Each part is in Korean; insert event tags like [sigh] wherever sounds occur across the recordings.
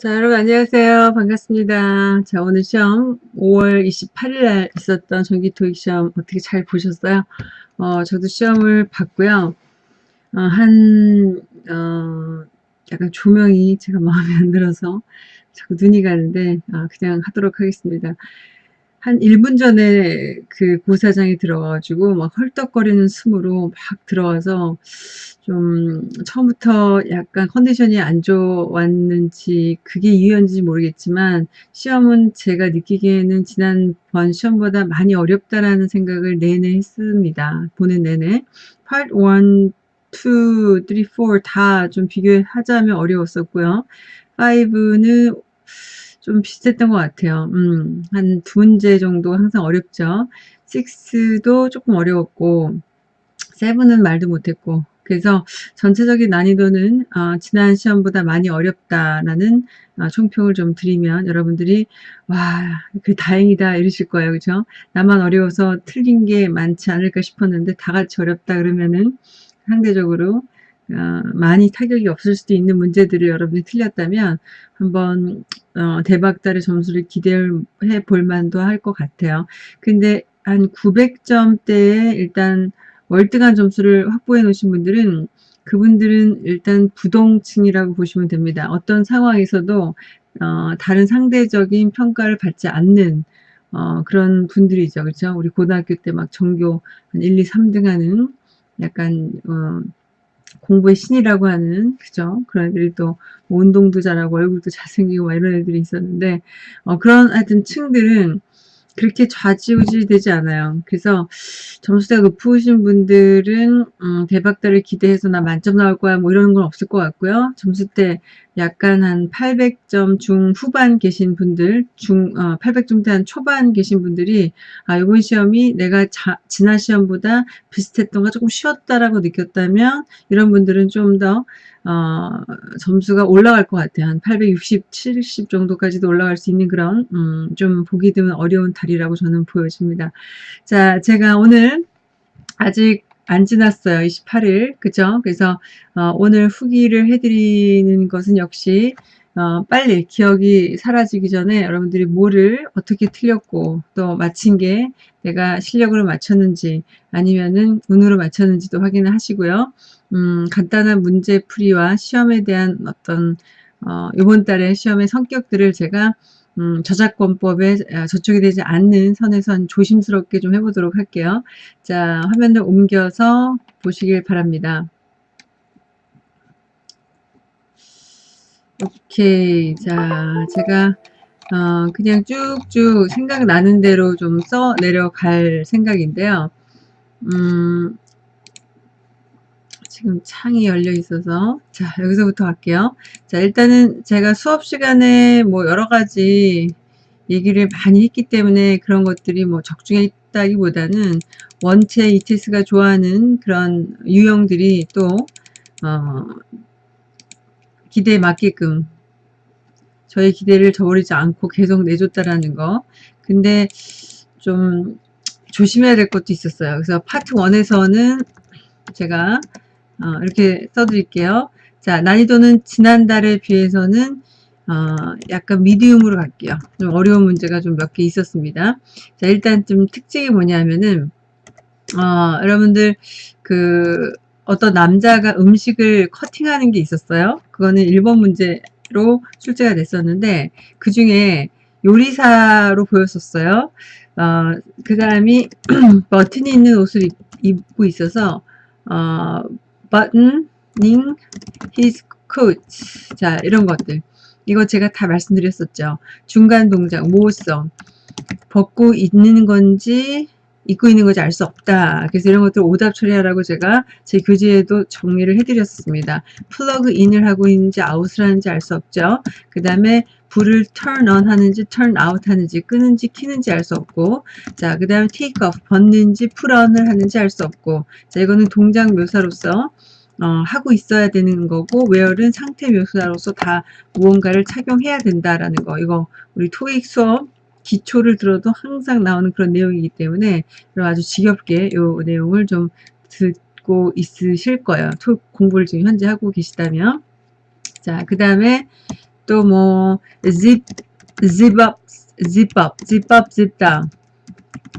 자, 여러분 안녕하세요. 반갑습니다. 자, 오늘 시험 5월 28일 날 있었던 전기 토익 시험 어떻게 잘 보셨어요? 어, 저도 시험을 봤고요. 어, 한, 어, 약간 조명이 제가 마음에 안 들어서 자꾸 눈이 가는데, 아, 그냥 하도록 하겠습니다. 한 1분 전에 그 고사장에 들어가가지고 막 헐떡거리는 숨으로 막 들어와서 좀 처음부터 약간 컨디션이 안 좋았는지 그게 이유였는지 모르겠지만 시험은 제가 느끼기에는 지난번 시험보다 많이 어렵다라는 생각을 내내 했습니다. 보는 내내. Part 1, 2, 3, 4 다 좀 비교하자면 어려웠었고요. 5는 좀 비슷했던 것 같아요. 음, 한 두 문제 정도 항상 어렵죠. 6도 조금 어려웠고 7은 말도 못했고 그래서 전체적인 난이도는 어, 지난 시험보다 많이 어렵다라는 어, 총평을 좀 드리면 여러분들이 와, 그 다행이다 이러실 거예요. 그죠? 나만 어려워서 틀린 게 많지 않을까 싶었는데 다 같이 어렵다 그러면은 상대적으로 어, 많이 타격이 없을 수도 있는 문제들을 여러분이 틀렸다면 한번 어, 대박달의 점수를 기대해 볼 만도 할 것 같아요. 근데 한 900점대에 일단 월등한 점수를 확보해 놓으신 분들은 그분들은 일단 부동층이라고 보시면 됩니다. 어떤 상황에서도 어, 다른 상대적인 평가를 받지 않는 어, 그런 분들이죠. 그렇죠? 우리 고등학교 때 막 전교 한 1, 2, 3등 하는 약간 어, 공부의 신이라고 하는 그죠 그런 애들이 또 운동도 잘하고 얼굴도 잘생기고 이런 애들이 있었는데 어, 그런 하여튼 층들은 그렇게 좌지우지 되지 않아요. 그래서 점수가 높으신 분들은 음, 대박달을 기대해서 나 만점 나올 거야 뭐 이런 건 없을 것 같고요. 점수 때 약간 한 800점 중후반 계신 분들, 중 어, 800점대 한 초반 계신 분들이 아 이번 시험이 내가 자, 지난 시험보다 비슷했던 가 조금 쉬웠다라고 느꼈다면 이런 분들은 좀더 어, 점수가 올라갈 것 같아요. 한 860, 70 정도까지도 올라갈 수 있는 그런 음, 좀 보기 드문 어려운 달이라고 저는 보여집니다. 자, 제가 오늘 아직 안 지났어요. 28일. 그죠? 그래서 어, 오늘 후기를 해드리는 것은 역시 어, 빨리 기억이 사라지기 전에 여러분들이 뭐를 어떻게 틀렸고 또 맞힌 게 내가 실력으로 맞췄는지 아니면은 운으로 맞췄는지도 확인을 하시고요. 음, 간단한 문제 풀이와 시험에 대한 어떤 어, 이번 달에 시험의 성격들을 제가 음, 저작권법에 아, 저촉이 되지 않는 선에선 조심스럽게 좀 해보도록 할게요. 자, 화면을 옮겨서 보시길 바랍니다. 오케이. 자, 제가 어, 그냥 쭉쭉 생각나는 대로 좀 써 내려갈 생각인데요. 음, 지금 창이 열려 있어서. 자 여기서부터 할게요. 자 일단은 제가 수업 시간에 뭐 여러 가지 얘기를 많이 했기 때문에 그런 것들이 뭐 적중해 있다기보다는 원체 ETS가 좋아하는 그런 유형들이 또 어, 기대에 맞게끔 저의 기대를 저버리지 않고 계속 내줬다라는 거. 근데 좀 조심해야 될 것도 있었어요. 그래서 파트 1에서는 제가 어, 이렇게 써드릴게요. 자, 난이도는 지난달에 비해서는 어, 약간 미디움으로 갈게요. 좀 어려운 문제가 좀 몇 개 있었습니다. 자, 일단 좀 특징이 뭐냐면은, 어, 여러분들, 그, 어떤 남자가 음식을 커팅하는 게 있었어요. 그거는 1번 문제로 출제가 됐었는데, 그 중에 요리사로 보였었어요. 어, 그 사람이 [clears throat] 버튼이 있는 옷을 입고 있어서, 어, buttoning his coat. 자, 이런 것들. 이거 제가 다 말씀드렸었죠. 중간 동작, 모호성. 벗고 있는 건지, 입고 있는 건지 알 수 없다. 그래서 이런 것들 오답 처리하라고 제가 제 교재에도 정리를 해드렸습니다. plug in을 하고 있는지 아웃을 하는지 알 수 없죠. 그 다음에 불을 turn on 하는지 turn off 하는지 끄는지 키는지 알 수 없고 자 그 다음에 take off 벗는지 put on을 하는지 알 수 없고 자 이거는 동작 묘사로서 어, 하고 있어야 되는 거고 wear는 상태 묘사로서 다 무언가를 착용해야 된다라는 거 이거 우리 토익 수업 기초를 들어도 항상 나오는 그런 내용이기 때문에 아주 지겹게 이 내용을 좀 듣고 있으실 거예요. 토익 공부를 지금 현재 하고 계시다면 자 그 다음에 또 뭐 zip, zip up, zip up, zip up, zip down.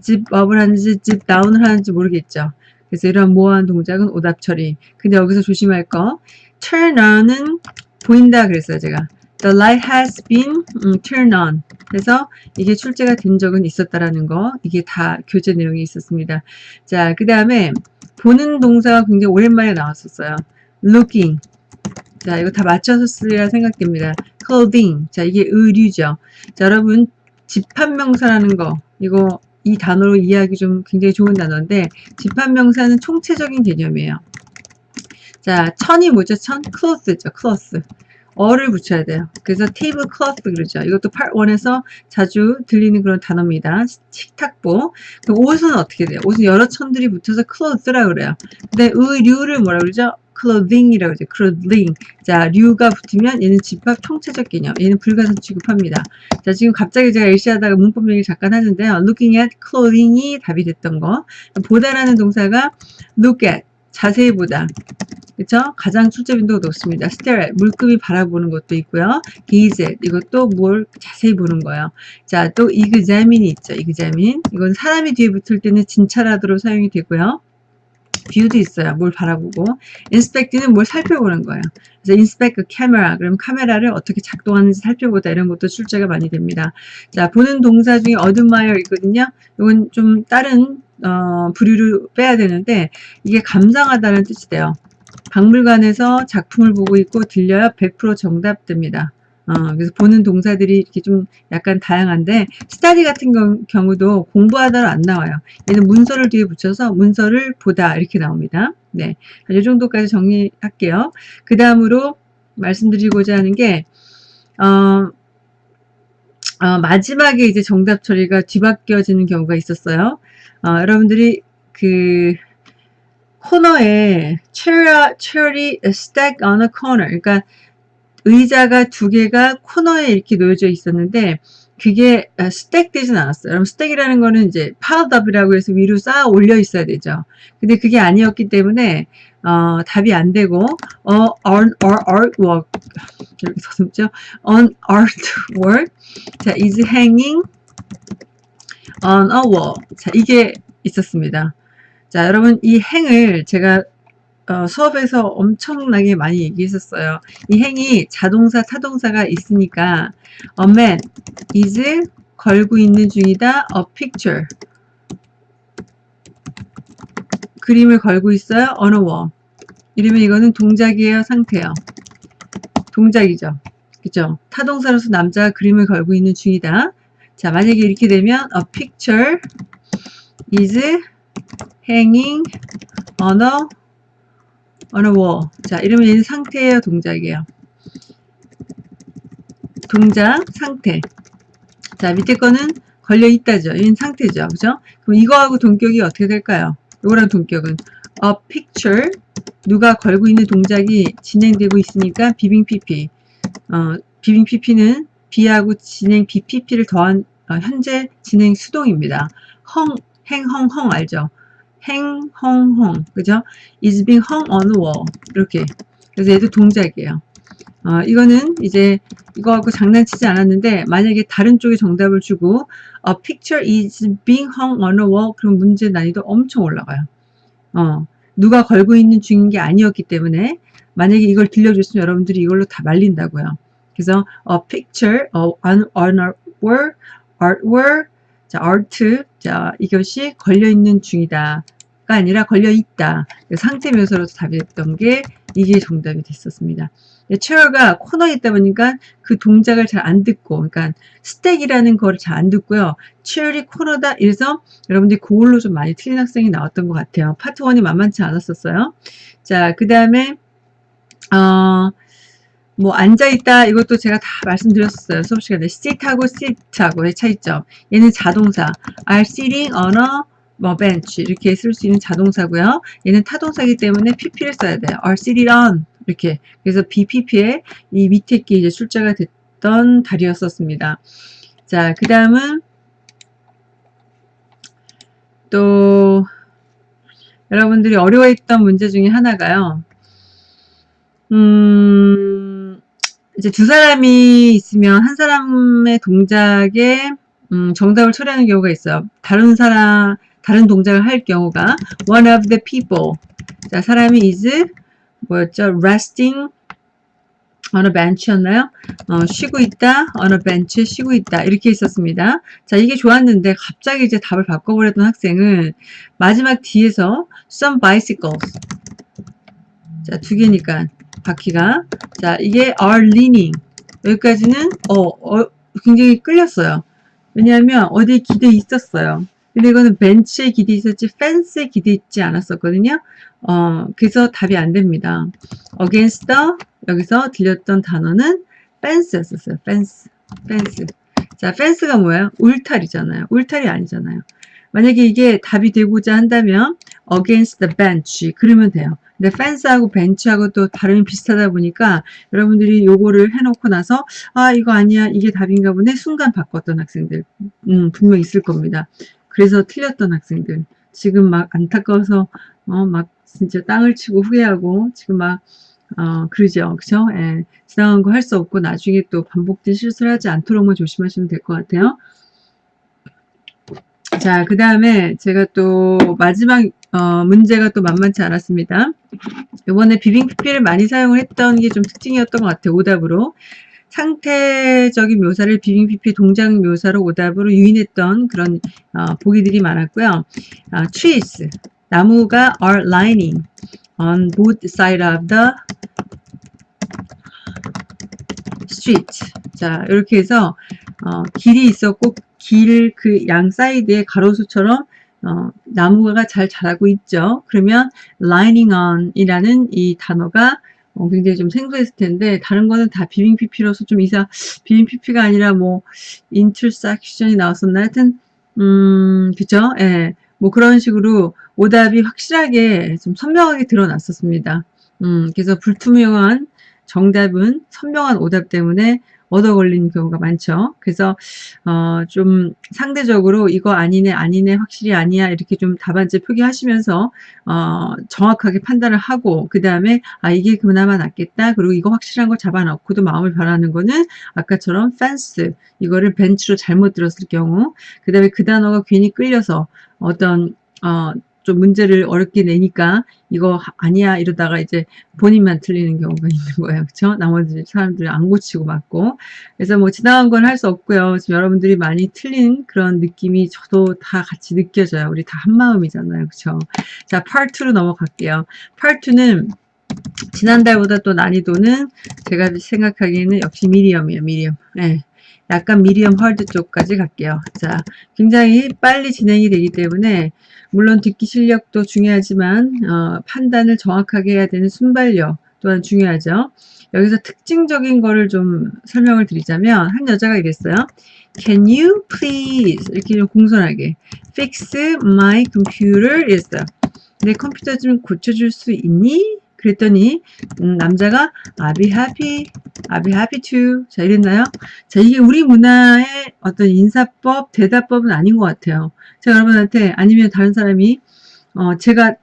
zip up을 하는지 zip down을 하는지 모르겠죠. 그래서 이런 모호한 동작은 오답 처리. 근데 여기서 조심할 거. turn on은 보인다 그랬어요, 제가. The light has been 음, turned on. 그래서 이게 출제가 된 적은 있었다라는 거. 이게 다 교재 내용이 있었습니다. 자, 그 다음에 보는 동사가 굉장히 오랜만에 나왔었어요. looking. 자, 이거 다 맞춰서 쓰리라 생각됩니다. clothing. 자, 이게 의류죠. 자, 여러분, 집합명사라는 거. 이거 이 단어로 이해하기 좀 굉장히 좋은 단어인데, 집합명사는 총체적인 개념이에요. 자, 천이 뭐죠? 천? cloth죠. cloth. 어를 붙여야 돼요. 그래서 table cloth 그러죠. 이것도 part 1에서 자주 들리는 그런 단어입니다. 식탁보. 옷은 어떻게 돼요? 옷은 여러 천들이 붙어서 cloth라고 그래요. 근데 의류를 뭐라 그러죠? Clothing이라고 그러죠. clothing. 자, 류가 붙으면 얘는 집합 총체적 개념. 얘는 불가산 취급합니다. 자, 지금 갑자기 제가 일시하다가 문법 얘기 잠깐 하는데요. looking at clothing이 답이 됐던 거. 보다라는 동사가 look at. 자세히 보다. 그쵸? 가장 출제 빈도가 높습니다. stare 물급이 바라보는 것도 있고요. gaze 이것도 뭘 자세히 보는 거예요. 자, 또 examine이 있죠. examine. 이건 사람이 뒤에 붙을 때는 진찰하도록 사용이 되고요. View도 있어요. 뭘 바라보고. inspect는 뭘 살펴보는 거예요. 그래서 inspect a camera. 그럼 카메라를 어떻게 작동하는지 살펴보다. 이런 것도 출제가 많이 됩니다. 자, 보는 동사 중에 admire 있거든요. 이건 좀 다른 어, 부류를 빼야 되는데 이게 감상하다는 뜻이 돼요. 박물관에서 작품을 보고 있고 들려야 100% 정답됩니다. 어, 그래서 보는 동사들이 이렇게 좀 약간 다양한데 스타디 같은 경우, 도 공부하다로 안 나와요. 얘는 문서를 뒤에 붙여서 문서를 보다 이렇게 나옵니다. 네, 이 정도까지 정리할게요. 그 다음으로 말씀드리고자 하는 게 어, 어, 마지막에 이제 정답 처리가 뒤바뀌어지는 경우가 있었어요. 어, 여러분들이 그 코너에 chair, chair이 stack on a corner. 그러니까 의자가 두 개가 코너에 이렇게 놓여져 있었는데 그게 스택 되진 않았어요. 여러분 스택이라는 거는 이제 up이라고 해서 위로 쌓아 올려 있어야 되죠. 근데 그게 아니었기 때문에 어, 답이 안 되고 어, on or artwork 이렇게 서슴죠. on artwork 자 is hanging on a wall 자 이게 있었습니다. 자, 여러분 이 행을 제가 어, 수업에서 엄청나게 많이 얘기했었어요. 이 행이 자동사, 타동사가 있으니까 a man is 걸고 있는 중이다. a picture 그림을 걸고 있어요. on a wall 이러면 이거는 동작이에요. 상태예요. 동작이죠. 그죠? 타동사로서 남자가 그림을 걸고 있는 중이다. 자, 만약에 이렇게 되면 a picture is hanging on a on a wall. 자, 이러면 상태예요, 동작이에요. 동작, 상태. 자, 밑에 거는 걸려 있다죠. 얘는 상태죠. 그죠? 그럼 이거하고 동격이 어떻게 될까요? 이거랑 동격은 a picture 누가 걸고 있는 동작이 진행되고 있으니까 비빙 PP. 어, 비빙 PP는 B하고 진행 BPP를 더한 어, 현재 진행 수동입니다. 헝, 행, 헝, 헝 알죠? Hang, hung, hung. 그죠? is being hung on wall. 이렇게. 그래서 얘도 동작이에요. 어, 이거는 이제 이거하고 장난치지 않았는데 만약에 다른 쪽에 정답을 주고 a picture is being hung on a wall 그럼 문제 난이도 엄청 올라가요. 어, 누가 걸고 있는 중인 게 아니었기 때문에 만약에 이걸 들려줬으면 여러분들이 이걸로 다 말린다고요. 그래서 a picture of an artwork, artwork 자, art, 자, 이것이 걸려있는 중이다. 가 아니라 걸려있다. 상태 묘사로도 답이 됐던 게 이게 정답이 됐었습니다. 체어가 코너에 있다 보니까 그 동작을 잘 안 듣고, 그러니까 스택이라는 거를 잘 안 듣고요. 체어이 코너다. 이래서 여러분들이 그걸로 좀 많이 틀린 학생이 나왔던 것 같아요. 파트 1이 만만치 않았었어요. 자, 그 다음에, 어, 뭐 앉아있다 이것도 제가 다 말씀드렸었어요. 수업 시간에 sit하고 sit하고의 차이점. 얘는 자동사. Are sitting on a 뭐 bench. 이렇게 쓸 수 있는 자동사고요. 얘는 타동사이기 때문에 pp를 써야 돼요. Are sitting on. 이렇게. 그래서 bpp의 이 밑에 게 이제 출제가 됐던 달이었었습니다. 자그 다음은 또 여러분들이 어려워했던 문제 중에 하나가요. 음 이제 두 사람이 있으면 한 사람의 동작에 음, 정답을 처리하는 경우가 있어요. 다른 사람 다른 동작을 할 경우가 one of the people 자 사람이 is 뭐였죠? resting on a bench였나요? 어, 쉬고 있다, on a bench 쉬고 있다 이렇게 있었습니다. 자 이게 좋았는데 갑자기 이제 답을 바꿔버렸던 학생은 마지막 뒤에서 some bicycles 자 두 개니까 바퀴가 자 이게 are leaning 여기까지는 어, 어 굉장히 끌렸어요. 왜냐하면 어디에 기대 있었어요. 근데 이거는 벤치에 기대 있었지 펜스에 기대 있지 않았었거든요. 어, 그래서 답이 안 됩니다. against the 여기서 들렸던 단어는 fence였었어요. fence, fence. 자, fence가 뭐예요? 울타리잖아요. 울타리 아니잖아요. 만약에 이게 답이 되고자 한다면 against the bench 그러면 돼요. 근데 fence하고 bench하고 또 발음이 비슷하다 보니까 여러분들이 요거를 해놓고 나서 아 이거 아니야 이게 답인가 보네 순간 바꿨던 학생들 음, 분명 있을 겁니다. 그래서 틀렸던 학생들 지금 막 안타까워서 어, 막 진짜 땅을 치고 후회하고 지금 막 어, 그러죠. 그죠? 예. 지나간 거 할 수 없고 나중에 또 반복된 실수를 하지 않도록만 조심하시면 될 것 같아요. 자, 그 다음에 제가 또 마지막 어, 문제가 또 만만치 않았습니다. 이번에 PP를 많이 사용을 했던 게 좀 특징이었던 것 같아요. 오답으로. 상태적인 묘사를 PP 동작 묘사로 오답으로 유인했던 그런 어, 보기들이 많았고요. 어, trees, 나무가 are lining on both side of the street. 자, 이렇게 해서 어, 길이 있었고 길 그 양 사이드에 가로수처럼 어, 나무가 잘 자라고 있죠. 그러면 lining on 이라는 이 단어가 어, 굉장히 좀 생소했을 텐데 다른 거는 다 비빙 PP로서 좀 이상 비빙 PP가 아니라 뭐 intersection이 나왔었나 하여튼 음 그죠? 예. 뭐 그런 식으로 오답이 확실하게 좀 선명하게 드러났었습니다. 음, 그래서 불투명한 정답은 선명한 오답 때문에 얻어 걸리는 경우가 많죠. 그래서 어, 좀 상대적으로 이거 아니네 아니네 확실히 아니야 이렇게 좀 답안지 표기하시면서 어, 정확하게 판단을 하고 그 다음에 아 이게 그나마 낫겠다 그리고 이거 확실한 거 잡아놓고도 마음을 변하는 거는 아까처럼 fence 이거를 벤치로 잘못 들었을 경우 그 다음에 그 단어가 괜히 끌려서 어떤 어, 좀 문제를 어렵게 내니까 이거 아니야 이러다가 이제 본인만 틀리는 경우가 [laughs] 있는 거예요. 그쵸? 나머지 사람들이 안 고치고 맞고. 그래서 뭐 지나간 건 할 수 없고요. 지금 여러분들이 많이 틀린 그런 느낌이 저도 다 같이 느껴져요. 우리 다 한마음이잖아요. 그쵸? 자, 2로 넘어갈게요. 2는 지난달보다 또 난이도는 제가 생각하기에는 역시 미디엄이에요. 미디엄. 네. 약간 미디엄 헐드 쪽까지 갈게요. 자, 굉장히 빨리 진행이 되기 때문에 물론 듣기 실력도 중요하지만 어, 판단을 정확하게 해야 되는 순발력 또한 중요하죠. 여기서 특징적인 거를 좀 설명을 드리자면 한 여자가 이랬어요. Can you please 이렇게 좀 공손하게 fix my computer 이랬어요. 내 컴퓨터 좀 고쳐줄 수 있니? 그랬더니 음, 남자가 happy, I'll be happy to 자 이랬나요? 자 이게 우리 문화의 어떤 인사법, 대답법은 아닌 것 같아요. 제가 여러분한테 아니면 다른 사람이 어 제가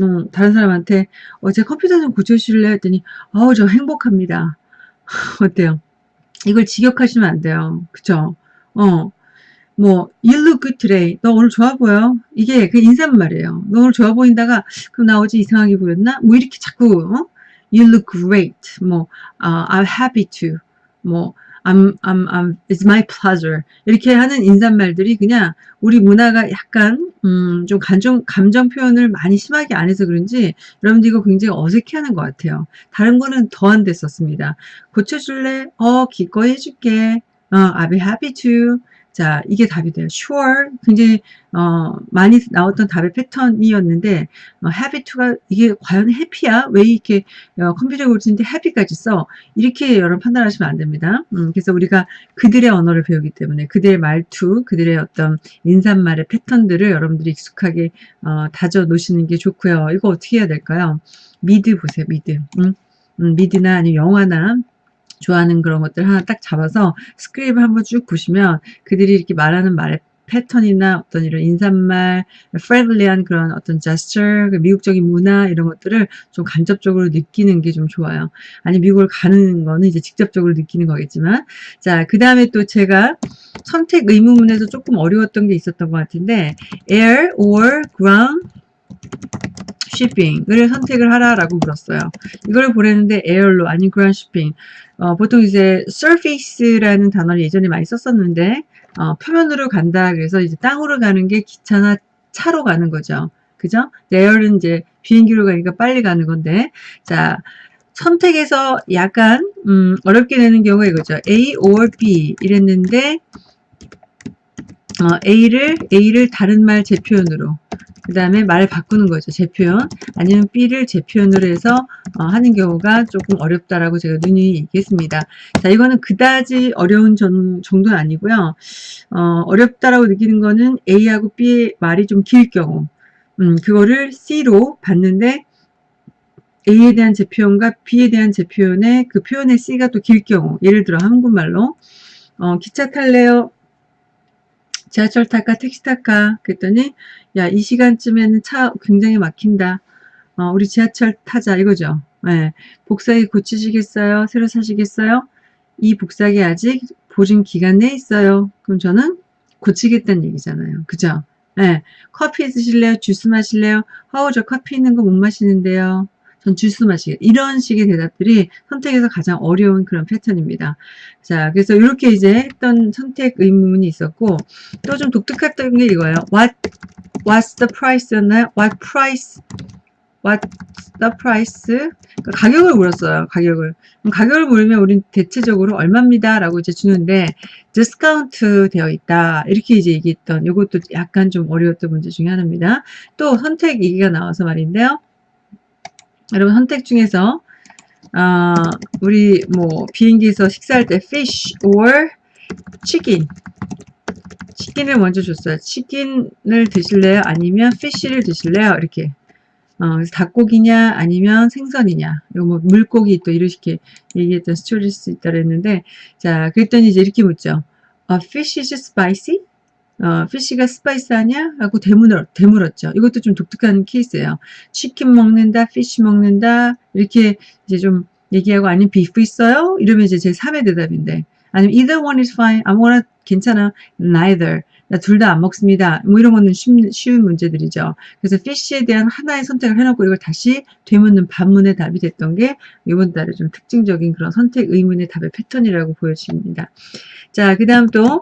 음, 다른 사람한테 어, 제 컴퓨터 좀 고쳐주실래 했더니 어우 저 행복합니다. [laughs] 어때요? 이걸 직역하시면 안 돼요. 그쵸? 어. 뭐 you look today. 너 오늘 좋아 보여. 이게 그 인사말이에요. 너 오늘 좋아 보인다가 그럼 나 어제 이상하게 보였나? 뭐 이렇게 자꾸 어? you look great. 뭐 uh, I'm happy to. 뭐 I'm, I'm, I'm, it's my pleasure. 이렇게 하는 인사말들이 그냥 우리 문화가 약간, 음, 좀 감정, 감정 표현을 많이 심하게 안 해서 그런지 여러분들 이거 굉장히 어색해 하는 것 같아요. 다른 거는 더 안 됐었습니다. 고쳐줄래? 어, 기꺼이 해줄게. 어, I'll be happy to. 자, 이게 답이 돼요. sure. 굉장히, 어, 많이 나왔던 답의 패턴이었는데, 어, happy to가, 이게 과연 happy야? 왜 이렇게, 어, 컴퓨터 고치는데 happy까지 써? 이렇게 여러분 판단하시면 안 됩니다. 음, 그래서 우리가 그들의 언어를 배우기 때문에, 그들의 말투, 그들의 어떤 인사말의 패턴들을 여러분들이 익숙하게, 어, 다져 놓으시는 게 좋고요. 이거 어떻게 해야 될까요? 미드 보세요, 미드. 음, 음, 미드나 아니면 영화나 좋아하는 그런 것들 하나 딱 잡아서 script을 한번 쭉 보시면 그들이 이렇게 말하는 말의 패턴이나 어떤 이런 인사말, friendly한 그런 어떤 gesture, 그 미국적인 문화 이런 것들을 좀 간접적으로 느끼는 게 좀 좋아요. 아니 미국을 가는 거는 이제 직접적으로 느끼는 거겠지만 자, 그 다음에 또 제가 선택 의문문에서 조금 어려웠던 게 있었던 것 같은데 air or ground shipping을 선택을 하라라고 물었어요. 이걸 보냈는데 air로 아닌 ground shipping. 어, 보통 이제 surface라는 단어를 예전에 많이 썼었는데 어, 표면으로 간다 그래서 이제 땅으로 가는 게 기차나 차로 가는 거죠. 그죠? air은 이제 비행기로 가니까 빨리 가는 건데 자 선택에서 약간 음, 어렵게 되는 경우가 이거죠. A or B 이랬는데 어, A를 A를 다른 말 제표현으로 그 다음에 말을 바꾸는 거죠. 제표현 아니면 B를 제표현으로 해서 어, 하는 경우가 조금 어렵다라고 제가 눈이 얘기했습니다. 자 이거는 그다지 어려운 전, 정도는 아니고요. 어, 어렵다라고 느끼는 거는 A하고 B의 말이 좀 길 경우 음, 그거를 C로 봤는데 A에 대한 제표현과 B에 대한 제표현의 그 표현의 C가 또 길 경우 예를 들어 한국말로 어, 기차 탈래요? 지하철 탈까? 택시 탈까? 그랬더니 야 이 시간쯤에는 차 굉장히 막힌다. 어, 우리 지하철 타자 이거죠. 네. 복사기 고치시겠어요? 새로 사시겠어요? 이 복사기 아직 보증 기간 내에 있어요. 그럼 저는 고치겠다는 얘기잖아요. 그죠? 네. 커피 드실래요? 주스 마실래요? 아우 저 커피 있는 거 못 마시는데요. 전 주스 마시게 이런 식의 대답들이 선택에서 가장 어려운 그런 패턴입니다. 자, 그래서 이렇게 이제 했던 선택 의문이 있었고 또 좀 독특했던 게 이거예요. What What's the price였나요? What price? What's the price? 그러니까 가격을 물었어요. 가격을. 가격을 물으면 우린 대체적으로 얼마입니다. 라고 이제 주는데 디스카운트 되어 있다. 이렇게 이제 얘기했던 이것도 약간 좀 어려웠던 문제 중에 하나입니다. 또 선택 얘기가 나와서 말인데요. 여러분 선택 중에서 어, 우리 뭐 비행기에서 식사할 때 fish or chicken 치킨을 먼저 줬어요. 치킨을 드실래요? 아니면 fish를 드실래요? 이렇게 어, 그래서 닭고기냐 아니면 생선이냐 이거 뭐 물고기 또 이렇게 얘기했던 스토리스 있다 그랬는데 자 그랬더니 이제 이렇게 묻죠. 어, fish is spicy? 어, fish가 spicy하냐? 하고 되물었, 되물었죠. 이것도 좀 독특한 케이스예요. 치킨 먹는다, 피쉬 먹는다, 이렇게 이제 좀 얘기하고 아니면 비프 있어요? 이러면 이제 제 3의 대답인데 아니면 either one is fine, 아무거나 괜찮아, neither. 나 둘 다 안 먹습니다. 뭐 이런 거는 쉬운, 쉬운 문제들이죠. 그래서 피쉬에 대한 하나의 선택을 해놓고 이걸 다시 되묻는 반문의 답이 됐던 게 이번 달에 좀 특징적인 그런 선택 의문의 답의 패턴이라고 보여집니다. 자, 그 다음 또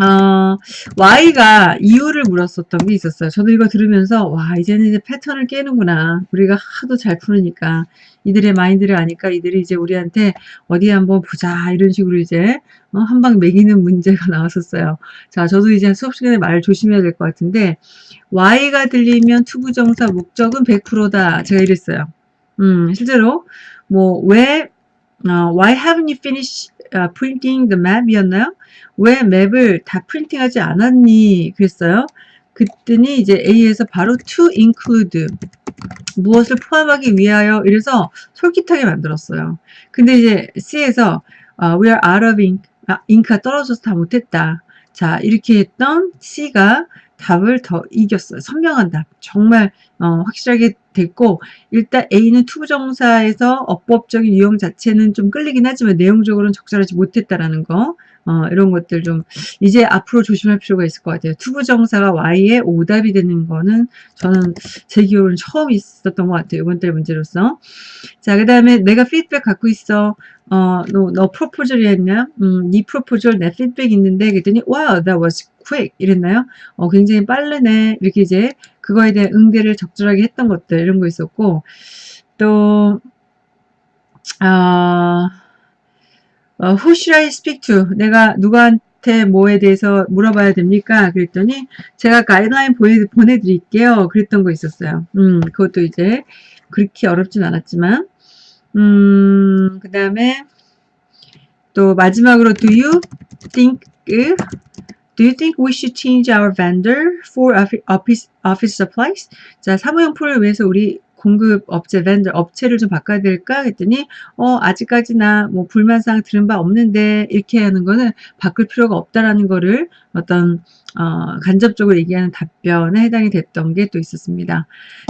어, Why가 이유를 물었었던 게 있었어요. 저도 이거 들으면서 와 이제는 이제 패턴을 깨는구나. 우리가 하도 잘 푸니까 이들의 마인드를 아니까 이들이 이제 우리한테 어디 한번 보자 이런 식으로 이제 어, 한방 매기는 문제가 [laughs] 나왔었어요. 자 저도 이제 수업 시간에 말 조심해야 될 것 같은데 Why가 들리면 to부정사 목적은 100%다. 제가 이랬어요. 음 실제로 뭐 왜 어, Why haven't you finished uh, printing the map? 이었나요? 왜 맵을 다 프린팅하지 않았니? 그랬어요. 그랬더니 이제 A에서 바로 to include 무엇을 포함하기 위하여 이래서 솔깃하게 만들었어요. 근데 이제 C에서 uh, we are out of ink, 아, 잉크가 떨어져서 다 못했다. 자 이렇게 했던 C가 답을 더 이겼어요. 선명한 답. 정말 어, 확실하게 됐고 일단 A는 투부정사에서 어법적인 유형 자체는 좀 끌리긴 하지만 내용적으로는 적절하지 못했다라는 거 어, 이런 것들 좀 이제 앞으로 조심할 필요가 있을 것 같아요. to부정사가 Why의 오답이 되는 거는 저는 제 기억으로는 처음 있었던 것 같아요. 이번 달 문제로서. 자, 그 다음에 내가 피드백 갖고 있어. 어, 너, 너 proposal이 했냐? 음, 네 proposal 내 피드백 있는데 그랬더니 wow, that was quick 이랬나요? 어, 굉장히 빠르네. 이렇게 이제 그거에 대한 응대를 적절하게 했던 것들 이런 거 있었고 또 아, 어, who should I speak to? 내가 누구한테 뭐에 대해서 물어봐야 됩니까? 그랬더니 제가 가이드라인 보내, 보내드릴게요. 그랬던 거 있었어요. 음, 그것도 이제 그렇게 어렵진 않았지만 음, 그 다음에 또 마지막으로 do you think Do you think we should change our vendor for office, office supplies? 자, 사무용품을 위해서 우리 공급 업체, 벤더 업체를 좀 바꿔야 될까 했더니 어 아직까지 나 뭐 불만사항 들은 바 없는데 이렇게 하는 거는 바꿀 필요가 없다라는 거를 어떤 어, 간접적으로 얘기하는 답변에 해당이 됐던 게 또 있었습니다.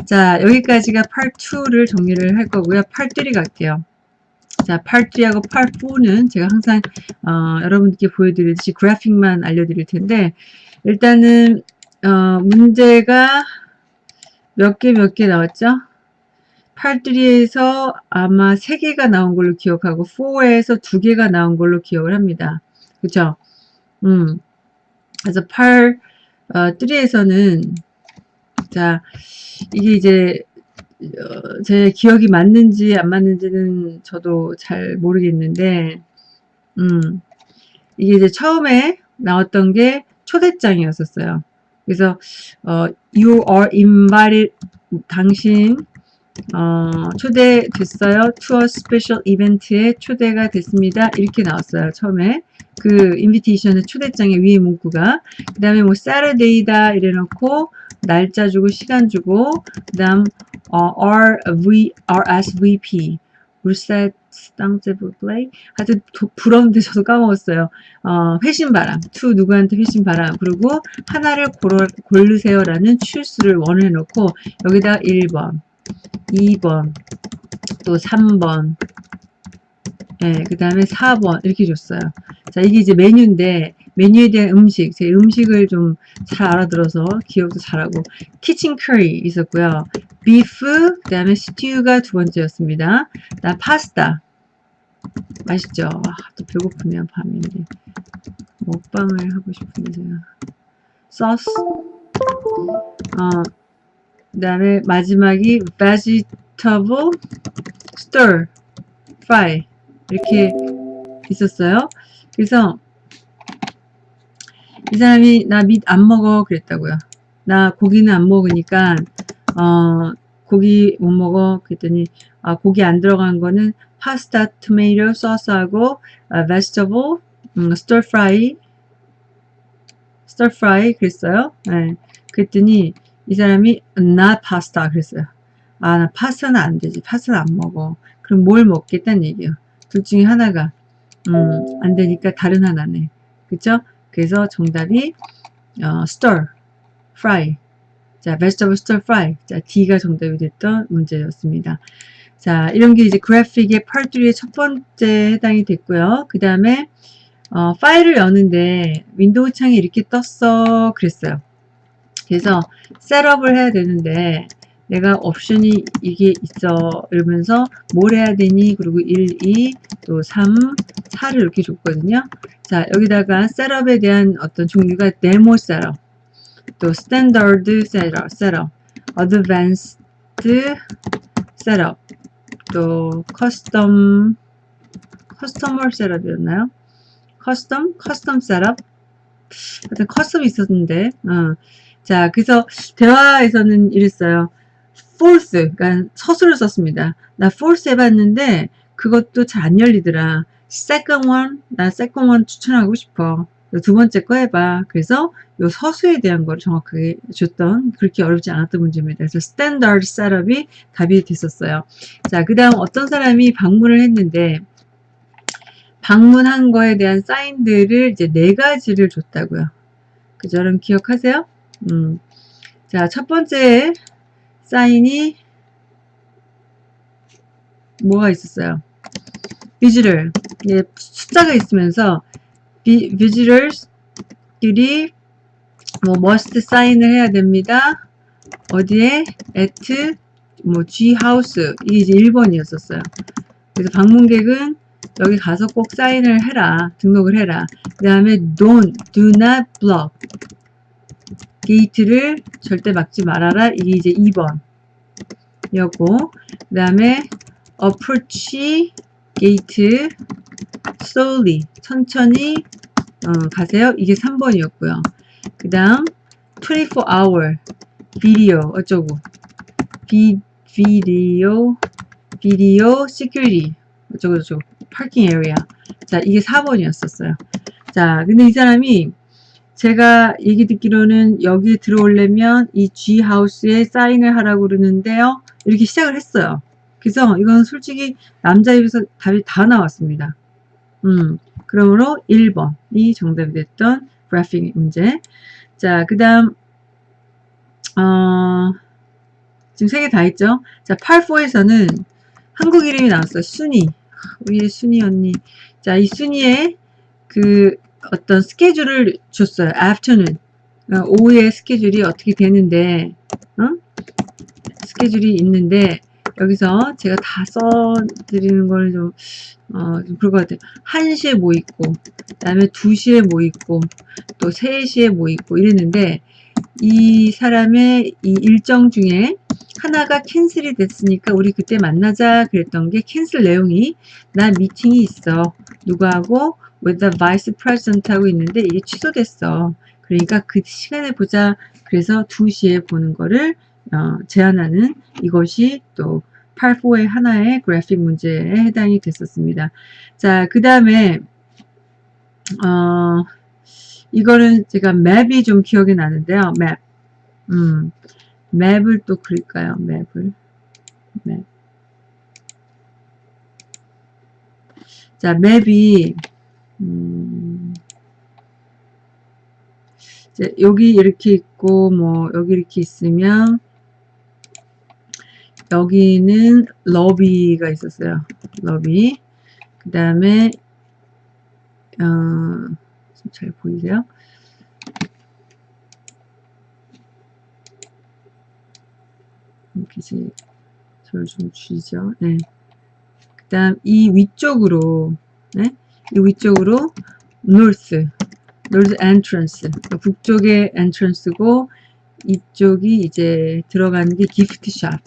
자 여기까지가 part 2를 정리를 할 거고요. part 3 갈게요. 자, part 3하고 part 4는 제가 항상 어, 여러분들께 보여드리듯이 그래픽만 알려드릴 텐데 일단은 어, 문제가 몇 개 몇 개 나왔죠? 8.3에서 아마 3개가 나온 걸로 기억하고 4에서 2개가 나온 걸로 기억을 합니다. 그쵸? 음. 그래서 8, 어, 3에서는 자, 이게 이제 어, 제 기억이 맞는지 안 맞는지는 저도 잘 모르겠는데 음. 이게 이제 처음에 나왔던 게 초대장이었었어요. 그래서 어, you are invited 당신 어, 초대됐어요. to a special event에 초대가 됐습니다. 이렇게 나왔어요. 처음에 그 인비테이션의 초대장의 위에 문구가 그 다음에 뭐 Saturday다 이래놓고 날짜 주고 시간 주고 그 다음 어, RV, RSVP 울셋 땅제브 플레이 하여튼 부러운데 저도 까먹었어요. 어, 회신바람 투 누구한테 회신바람 그리고 하나를 고르, 고르세요 라는 추스를 원해놓고 여기다 1번 2번 또 3번 예, 그 다음에 4번 이렇게 줬어요. 자 이게 이제 메뉴인데 메뉴에 대한 음식 제 음식을 좀 잘 알아들어서 기억도 잘하고 키친 커리 있었고요. 비프 그 다음에 스튜가 두 번째였습니다. 나 파스타 맛있죠? 아, 또 배고프네요 밤인데 먹방을 하고 싶은데 제가 소스 어, 그 다음에 마지막이 vegetable stir fry 이렇게 있었어요. 그래서 이 사람이 나 밑 안 먹어 그랬다고요. 나 고기는 안 먹으니까 어 고기 못 먹어 그랬더니 아 고기 안 들어간 거는 파스타 토마토 소스하고 아, vegetable 음, stir fry stir fry 그랬어요. 네. 그랬더니 이 사람이 나 파스타 그랬어요. 아, 나 파스타는 안 되지. 파스타는 안 먹어. 그럼 뭘 먹겠다는 얘기예요. 둘 중에 하나가 음, 안 되니까 다른 하나네. 그쵸? 그래서 정답이 어, stir, fry. 자, vegetable stir fry. 자, D가 정답이 됐던 문제였습니다. 자, 이런 게 이제 그래픽의 3의 첫 번째 해당이 됐고요. 그 다음에 어, 파일을 여는데 window 창이 이렇게 떴어 그랬어요. 그래서 setup을 해야 되는데 내가 옵션이 이게 있어 이러면서 뭘 해야 되니 그리고 1, 2, 또 3, 4를 이렇게 줬거든요 자 여기다가 setup에 대한 어떤 종류가 demo setup 또 standard setup, setup advanced setup 또 custom customer setup이었나요? custom? custom setup 하여튼 custom이 있었는데 어. 자 그래서 대화에서는 이랬어요 force, 그러니까 서술을 썼습니다. 나 force 해봤는데 그것도 잘 안 열리더라. second one, 나 second one 추천하고 싶어. 두 번째 거 해봐. 그래서 요 서수에 대한 걸 정확하게 줬던 그렇게 어렵지 않았던 문제입니다. 그래서 standard 셋업이 답이 됐었어요. 자, 그 다음 어떤 사람이 방문을 했는데 방문한 거에 대한 사인들을 이제 네 가지를 줬다고요. 그죠? 여러분 기억하세요? 음. 자, 첫 번째 사인이 뭐가 있었어요? 비즈를 예, 숫자가 있으면서 비, 비즈럴들이 뭐 must 사인을 해야 됩니다. 어디에 at 뭐 G 하우스 이게 이제 1번이었었어요. 그래서 방문객은 여기 가서 꼭 사인을 해라. 등록을 해라. 그 다음에 don't, do not block gate를 절대 막지 말아라. 이게 이제 2번 이었고 그 다음에 approach gate slowly 천천히 어, 가세요. 이게 3번이었고요. 그 다음 24 hour video 어쩌고 비, video video security 어쩌고 저쩌고 parking area 자 이게 4번이었었어요. 자 근데 이 사람이 제가 얘기 듣기로는 여기 들어오려면 이 G 하우스에 사인을 하라고 그러는데요. 이렇게 시작을 했어요. 그래서 이건 솔직히 남자 입에서 답이 다 나왔습니다. 음, 그러므로 1번이 정답이 됐던 그래픽 문제. 자, 그 다음, 어, 지금 세 개다 했죠? 자, 8-4에서는 한국 이름이 나왔어요. 순이. 우리 순이 언니. 자, 이 순이의 그 어떤 스케줄을 줬어요. afternoon. 어, 오후의 스케줄이 어떻게 되는데, 어? 스케줄이 있는데, 여기서 제가 다 써드리는 거는 좀, 어, 좀 그럴 것 같아요. 1시에 뭐 있고, 그 다음에 2시에 뭐 있고, 또 3시에 뭐 있고 이랬는데, 이 사람의 이 일정 중에 하나가 캔슬이 됐으니까 우리 그때 만나자 그랬던 게 캔슬 내용이 나 미팅이 있어. 누구하고 with the vice president 하고 있는데 이게 취소됐어. 그러니까 그 시간에 보자. 그래서 2시에 보는 거를 어, 제안하는 이것이 또 8-4의 하나의 그래픽 문제에 해당이 됐었습니다. 자, 그 다음에 어, 이거는 제가 맵이 좀 기억이 나는데요. 맵. 음, 맵을 또 그릴까요? 맵을. 맵. 자, 맵이 음, 이제 여기 이렇게 있고 뭐 여기 이렇게 있으면 여기는 러비가 있었어요. 러비. 그 다음에 어, 잘 보이세요? 이렇게 이제 저를 좀 줄이죠. 네. 그 다음 이 위쪽으로 네? 이 위쪽으로 north north entrance 그러니까 북쪽의 entrance고 이쪽이 이제 들어가는 게 gift shop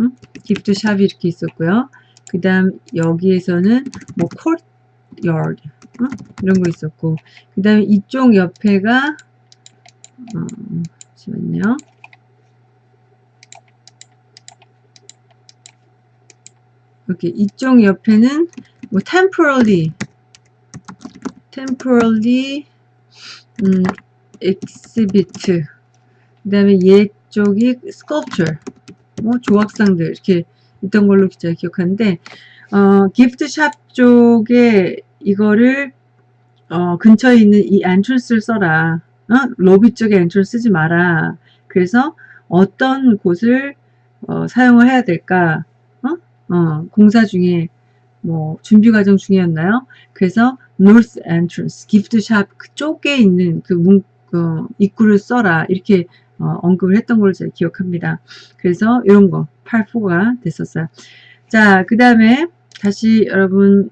응? gift shop이 이렇게 있었고요. 그 다음 여기에서는 뭐 courtyard 어? 이런 거 있었고 그 다음에 이쪽 옆에가 어, 잠시만요 이렇게 이쪽 옆에는 뭐 temporarily temporarily 음, exhibit 그 다음에 얘쪽이 sculpture 뭐 조각상들 이렇게 있던 걸로 제가 기억하는데 어, gift shop 쪽에 이거를 어, 근처에 있는 이 entrance를 써라. 어? 로비 쪽에 entrance 쓰지 마라. 그래서 어떤 곳을 어, 사용을 해야 될까? 어? 어, 공사 중에 뭐 준비 과정 중이었나요? 그래서 north entrance, gift shop 그쪽에 있는 그 문, 어, 입구를 써라. 이렇게 어, 언급을 했던 걸로 제가 기억합니다. 그래서 이런 거 8-4가 됐었어요. 자, 그 다음에 다시 여러분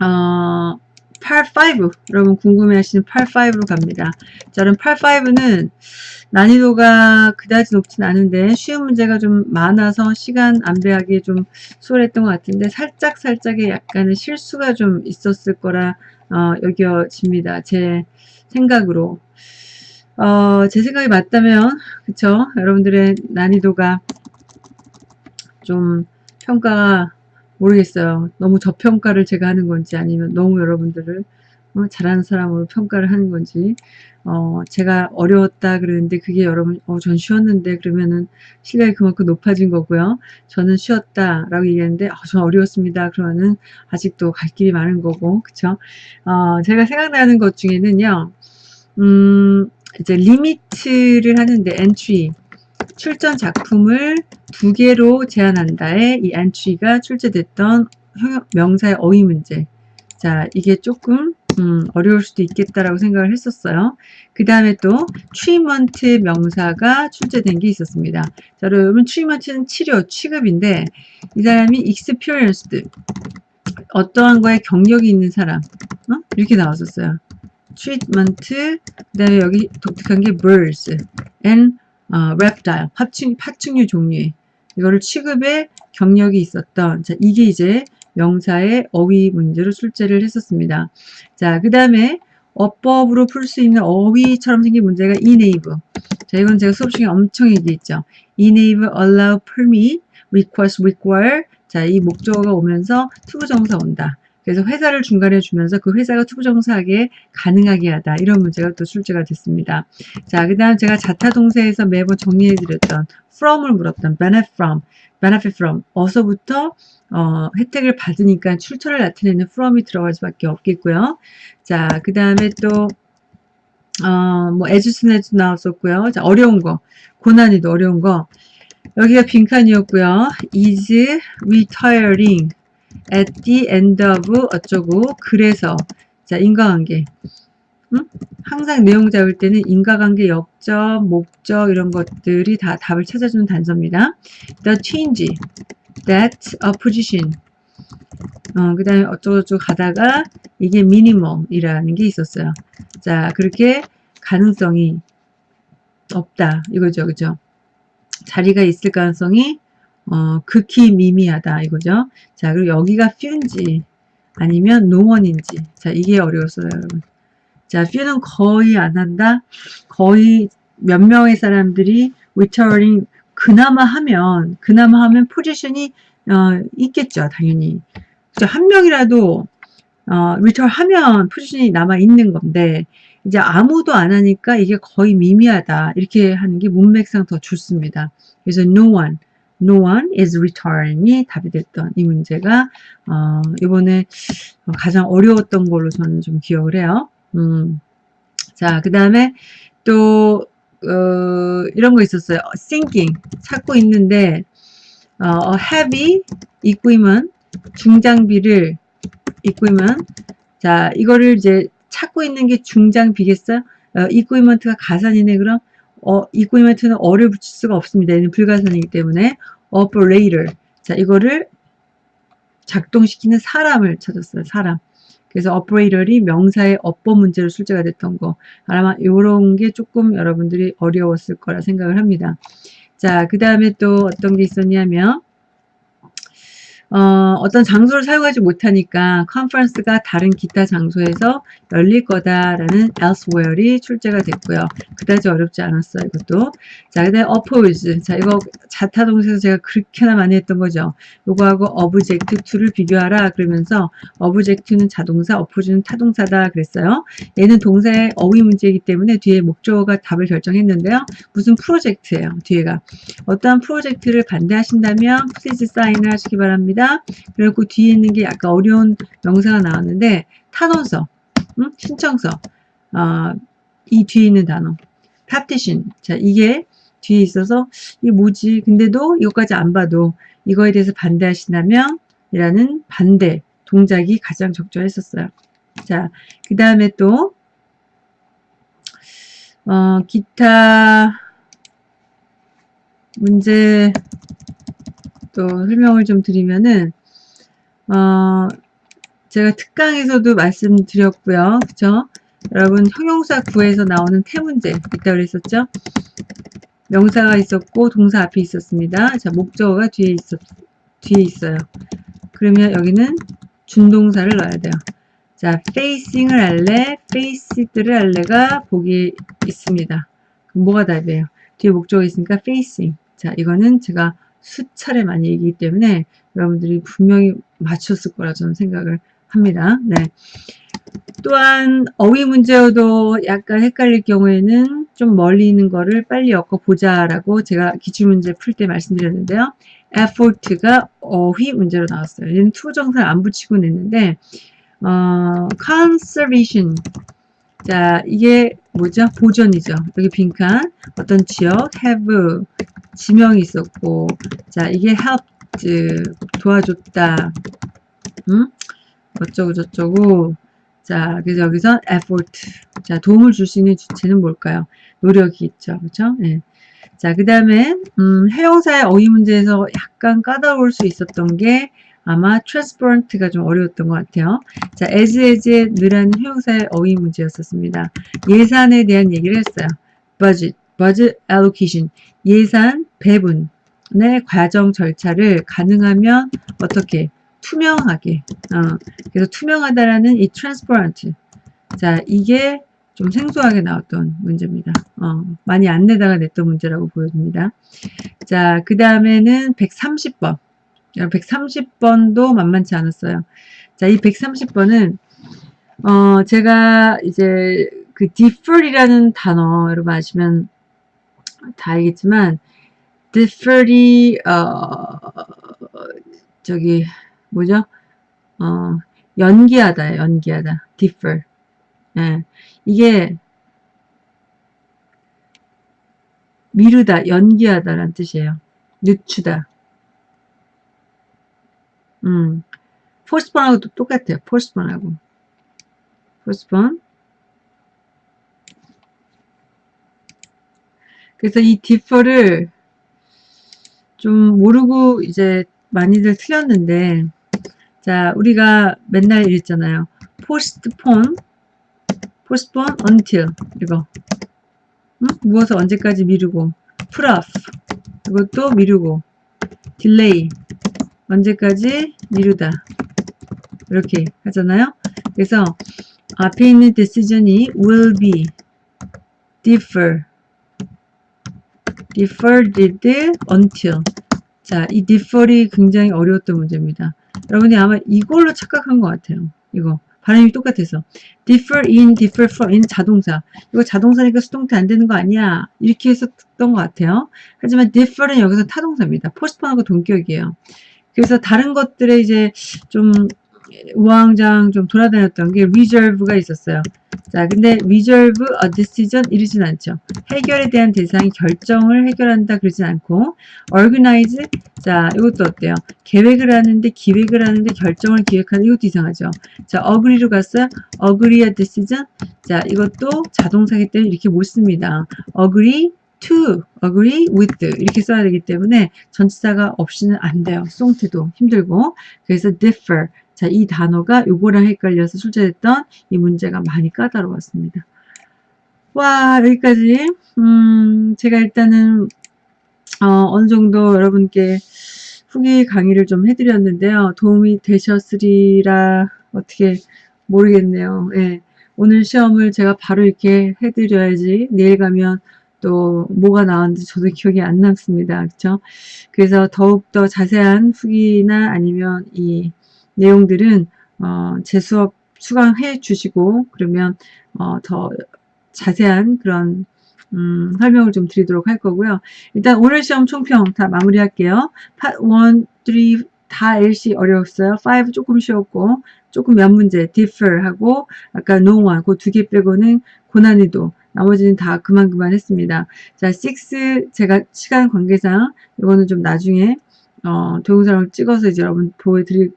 어, 8-5 여러분 궁금해하시는 8-5로 갑니다. 자, 그럼 8-5는 난이도가 그다지 높진 않은데 쉬운 문제가 좀 많아서 시간 안배하기 좀 수월했던 것 같은데 살짝 살짝의 약간의 실수가 좀 있었을 거라 어, 여겨집니다. 제 생각으로 어, 제 생각이 맞다면 그쵸 여러분들의 난이도가 좀 평가가 모르겠어요. 너무 저평가를 제가 하는 건지 아니면 너무 여러분들을 어, 잘하는 사람으로 평가를 하는 건지 어, 제가 어려웠다 그러는데 그게 여러분 어, 전 쉬웠는데 그러면은 실력이 그만큼 높아진 거고요. 저는 쉬었다 라고 얘기하는데 어, 전 어려웠습니다. 그러면은 아직도 갈 길이 많은 거고 그쵸? 어, 제가 생각나는 것 중에는요. 음, 이제 limit를 하는데 엔트리 출전 작품을 두 개로 제한한다에 이 엔트리가 출제됐던 명사의 어휘 문제. 자, 이게 조금 음, 어려울 수도 있겠다라고 생각을 했었어요. 그 다음에 또 treatment 명사가 출제된 게 있었습니다. 자, 여러분 treatment는 치료, 취급인데 이 사람이 experienced 어떠한 거에 경력이 있는 사람 어? 이렇게 나왔었어요. treatment 그 다음에 여기 독특한 게 birds and 어, reptile 파충, 파충류 종류의 이거를 취급에 경력이 있었던 자 이게 이제 명사의 어휘 문제로 출제를 했었습니다. 자, 그 다음에 어법으로 풀 수 있는 어휘처럼 생긴 문제가 enable. 자, 이건 제가 수업 중에 엄청 얘기했죠. enable, allow, permit, request, require. 자, 이 목적어가 오면서 to부정사 온다. 그래서 회사를 중간에 주면서 그 회사가 to부정사하게 가능하게 하다. 이런 문제가 또 출제가 됐습니다. 자, 그 다음 제가 자타동사에서 매번 정리해드렸던 from을 물었던 benefit from, benefit from, 어서부터 어, 혜택을 받으니까 출처를 나타내는 from이 들어갈 수밖에 없겠고요. 자, 그 다음에 또 어, 뭐 as 나왔었고요. 자, 어려운 거, 고난이도 어려운 거. 여기가 빈칸이었고요. is retiring at the end of 어쩌고 그래서 자 인과관계 응? 항상 내용 잡을 때는 인과관계 역적 목적 이런 것들이 다 답을 찾아주는 단서입니다. the change that a position 어, 그 다음에 어쩌고저쩌고 가다가 이게 미니멈이라는 게 있었어요. 자 그렇게 가능성이 없다 이거죠 그죠 자리가 있을 가능성이 어, 극히 미미하다 이거죠. 자 그리고 여기가 few인지 아니면 노원인지 자 이게 어려웠어요 여러분. 자 few는 거의 안 한다. 거의 몇 명의 사람들이 returning 그나마 하면 그나마 하면 포지션이 어, 있겠죠 당연히. 그죠 한 명이라도 어, return 하면 포지션이 남아 있는 건데 이제 아무도 안 하니까 이게 거의 미미하다 이렇게 하는 게 문맥상 더 좋습니다. 그래서 no one no one is returning이 답이 됐던 이 문제가 어, 이번에 가장 어려웠던 걸로 저는 좀 기억을 해요. 음. 자, 그 다음에 또 어, 이런 거 있었어요. thinking 찾고 있는데 어, heavy equipment 중장비를 equipment 자 이거를 이제 찾고 있는 게 중장비겠어요? 어, equipment가 가산이네 그럼 어, equipment는 어를 붙일 수가 없습니다. 얘는 불가산이기 때문에 operator. 자, 이거를 작동시키는 사람을 찾았어요. 사람. 그래서 operator이 명사의 업법 문제로 출제가 됐던 거. 아마 이런 게 조금 여러분들이 어려웠을 거라 생각을 합니다. 자, 그 다음에 또 어떤 게 있었냐면 어, 어떤 장소를 사용하지 못하니까 컨퍼런스가 다른 기타 장소에서 열릴 거다라는 elsewhere이 출제가 됐고요. 그다지 어렵지 않았어요. 이것도. 자, 그다음에 oppose. 자, 이거 자타 동사에서 제가 그렇게나 많이 했던 거죠. 요거하고 object to를 비교하라 그러면서 object는 자동사, oppose는 타동사다 그랬어요. 얘는 동사의 어휘 문제이기 때문에 뒤에 목적어가 답을 결정했는데요. 무슨 프로젝트예요. 뒤에가. 어떠한 프로젝트를 반대하신다면 please sign을 하시기 바랍니다. 있습니다. 그리고 뒤에 있는 게 약간 어려운 명사가 나왔는데 탄원서, 응? 신청서, 어, 이 뒤에 있는 단어, petition. 자, 이게 뒤에 있어서 이게 뭐지? 근데도 이것까지 안 봐도 이거에 대해서 반대하신다면 이라는 반대 동작이 가장 적절했었어요. 자, 그 다음에 또 어, 기타 문제 또 설명을 좀 드리면은 어 제가 특강에서도 말씀드렸고요. 그쵸? 여러분 형용사 구에서 나오는 태문제 있다 그랬었죠? 명사가 있었고 동사 앞에 있었습니다. 자 목적어가 뒤에 있었 뒤에 있어요. 그러면 여기는 준동사를 넣어야 돼요. 자 facing을 할래, faced를 할래가 보기 있습니다. 뭐가 답이에요? 뒤에 목적어 있으니까 facing. 자 이거는 제가 수차례 많이 얘기하기 때문에 여러분들이 분명히 맞췄을 거라 저는 생각을 합니다. 네. 또한 어휘 문제여도 약간 헷갈릴 경우에는 좀 멀리 있는 거를 빨리 엮어 보자라고 제가 기출문제 풀 때 말씀드렸는데요. effort가 어휘 문제로 나왔어요. 얘는 to부정사를 안 붙이고 냈는데 어, conservation 자 이게 뭐죠? 보존이죠. 여기 빈칸. 어떤 지역? have 지명이 있었고. 자 이게 helped 도와줬다. 응? 어쩌고 저쩌고. 자 그래서 여기서 effort. 자 도움을 줄 수 있는 주체는 뭘까요? 노력이 있죠. 그렇죠 네. 자그 다음에 음, 해용사의 어휘 문제에서 약간 까다로울 수 있었던 게 아마 transparent가 좀 어려웠던 것 같아요. 자, as, as의 느라는 해용사의 어휘 문제였었습니다. 예산에 대한 얘기를 했어요. budget, budget allocation, 예산 배분의 과정 절차를 가능하면 어떻게 투명하게 어, 그래서 투명하다라는 이 transparent 자 이게 좀 생소하게 나왔던 문제입니다. 어, 많이 안 내다가 냈던 문제라고 보여집니다. 자, 그 다음에는 130번. 130번도 만만치 않았어요. 자, 이 130번은 어, 제가 이제 그 defer이라는 단어 여러분 아시면 다 알겠지만 defer이 어, 저기 뭐죠? 어, 연기하다, 연기하다. defer. 예. 이게 미루다, 연기하다라는 뜻이에요. 늦추다. 음. postpone하고도 똑같아요. postpone하고. postpone. 그래서 이 defer를 좀 모르고 이제 많이들 틀렸는데 자 우리가 맨날 이랬잖아요. postpone, postpone until 이거 응? 무엇을 언제까지 미루고 put 이것도 미루고 delay 언제까지 미루다 이렇게 하잖아요. 그래서 앞에 있는 decision이 will be defer deferred until 자, 이 defer이 굉장히 어려웠던 문제입니다. 여러분이 아마 이걸로 착각한 것 같아요. 이거 발음이 똑같아서 defer in, defer from in 자동사 이거 자동사니까 수동태 안 되는 거 아니야 이렇게 했었던 것 같아요. 하지만 defer은 여기서 타동사입니다. postpone하고 동격이에요. 그래서 다른 것들에 이제 좀 우왕좌왕 좀 돌아다녔던 게 reserve가 있었어요. 자, 근데 reserve a decision 이러진 않죠. 해결에 대한 대상이 결정을 해결한다 그러진 않고 organize 자, 이것도 어때요? 계획을 하는데 기획을 하는데 결정을 기획하는 이것도 이상하죠. 자, agree로 갔어요. agree a decision 자, 이것도 자동사기 때문에 이렇게 못 씁니다. agree to, agree with 이렇게 써야 되기 때문에 전치사가 없이는 안 돼요. 송태도 힘들고 그래서 differ 자, 이 단어가 요거랑 헷갈려서 출제됐던 이 문제가 많이 까다로웠습니다. 와, 여기까지. 음, 제가 일단은, 어, 어느 정도 여러분께 후기 강의를 좀 해드렸는데요. 도움이 되셨으리라 어떻게 모르겠네요. 예. 오늘 시험을 제가 바로 이렇게 해드려야지 내일 가면 또 뭐가 나왔는지 저도 기억이 안 남습니다. 그렇죠? 그래서 더욱더 자세한 후기나 아니면 이 내용들은 어, 제 수업 수강해 주시고 그러면 어, 더 자세한 그런 음, 설명을 좀 드리도록 할 거고요. 일단 오늘 시험 총평 다 마무리할게요. 파 1, 3, 다 LC 어려웠어요. 5 조금 쉬웠고 조금 몇 문제 differ 하고 아까 no one 그두 개 빼고는 고난이도 나머지는 다 그만 그만 했습니다. 자, 6 제가 시간 관계상 이거는 좀 나중에 어, 동영상을 찍어서 이제 여러분 보여드릴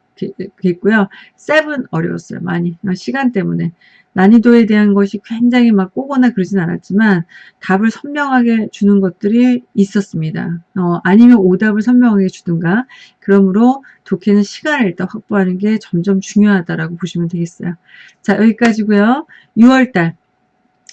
겠고요. 7 어려웠어요. 많이. 시간 때문에. 난이도에 대한 것이 굉장히 막 꼬거나 그러진 않았지만 답을 선명하게 주는 것들이 있었습니다. 어, 아니면 오답을 선명하게 주든가 그러므로 독해는 시간을 일단 확보하는 게 점점 중요하다라고 보시면 되겠어요. 자 여기까지고요. 6월달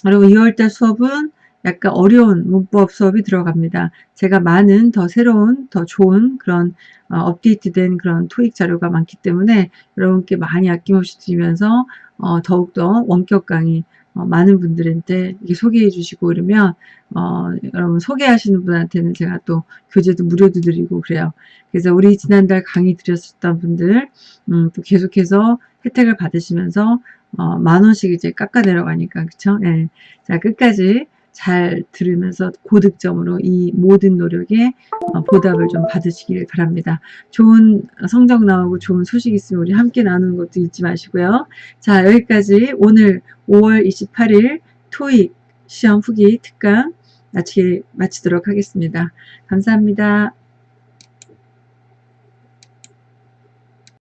여러분 6월달 수업은 약간 어려운 문법 수업이 들어갑니다. 제가 많은 더 새로운 더 좋은 그런 어, 업데이트된 그런 토익 자료가 많기 때문에 여러분께 많이 아낌없이 드리면서 어, 더욱더 원격 강의 어, 많은 분들한테 소개해 주시고 그러면 어, 여러분 소개하시는 분한테는 제가 또 교재도 무료도 드리고 그래요. 그래서 우리 지난달 강의 드렸었던 분들 음, 또 계속해서 혜택을 받으시면서 어, 만 원씩 이제 깎아 내려가니까 그쵸? 예. 자 끝까지 잘 들으면서 고득점으로 이 모든 노력에 어, 보답을 좀 받으시길 바랍니다. 좋은 성적 나오고 좋은 소식 있으면 우리 함께 나누는 것도 잊지 마시고요. 자 여기까지 오늘 5월 28일 토익 시험 후기 특강 마치, 마치도록 하겠습니다. 감사합니다.